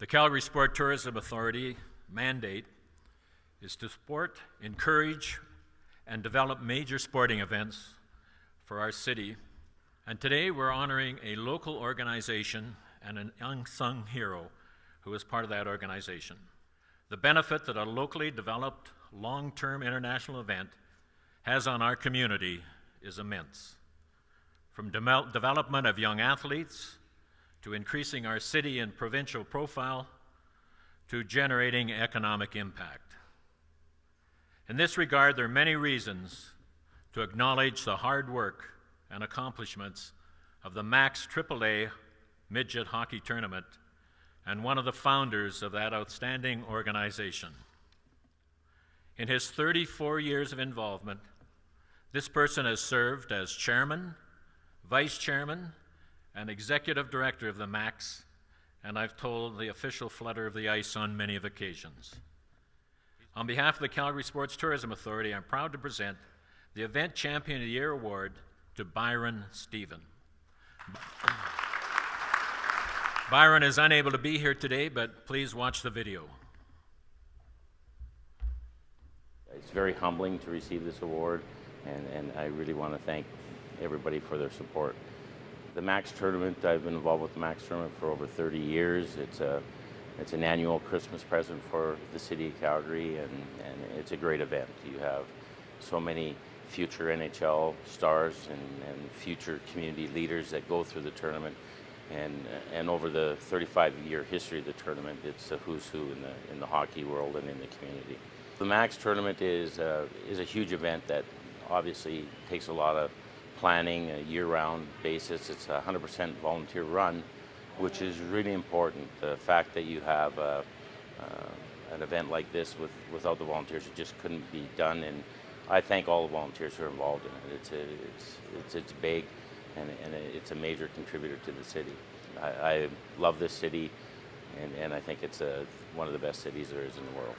The Calgary Sport Tourism Authority mandate is to support, encourage, and develop major sporting events for our city. And today we're honoring a local organization and an unsung hero who is part of that organization. The benefit that a locally developed long term international event has on our community is immense. From de development of young athletes to increasing our city and provincial profile to generating economic impact. In this regard, there are many reasons to acknowledge the hard work and accomplishments of the Mac's AAA Midget Hockey Tournament and one of the founders of that outstanding organization. In his 34 years of involvement, this person has served as chairman, vice chairman, and executive director of the Mac's, and I've told the official flutter of the ice on many of occasions. On behalf of the Calgary Sports Tourism Authority, I'm proud to present the Event Champion of the Year Award to Byron Stephen. Byron is unable to be here today, but please watch the video. It's very humbling to receive this award, and, and I really want to thank everybody for their support. The Mac's Tournament, I've been involved with the Mac's Tournament for over 30 years. It's a it's an annual Christmas present for the city of Calgary, and, and it's a great event. You have so many future NHL stars and, and future community leaders that go through the tournament. And, and over the 35-year history of the tournament, it's a who's who in the, in the hockey world and in the community. The Mac's tournament is, uh, is a huge event that obviously takes a lot of planning, a year-round basis. It's a 100% volunteer run, which is really important. The fact that you have a, uh, an event like this with, without the volunteers, it just couldn't be done. And I thank all the volunteers who are involved in it. It's, a, it's, it's, it's big and, and it's a major contributor to the city. I, I love this city and, and I think it's a, one of the best cities there is in the world.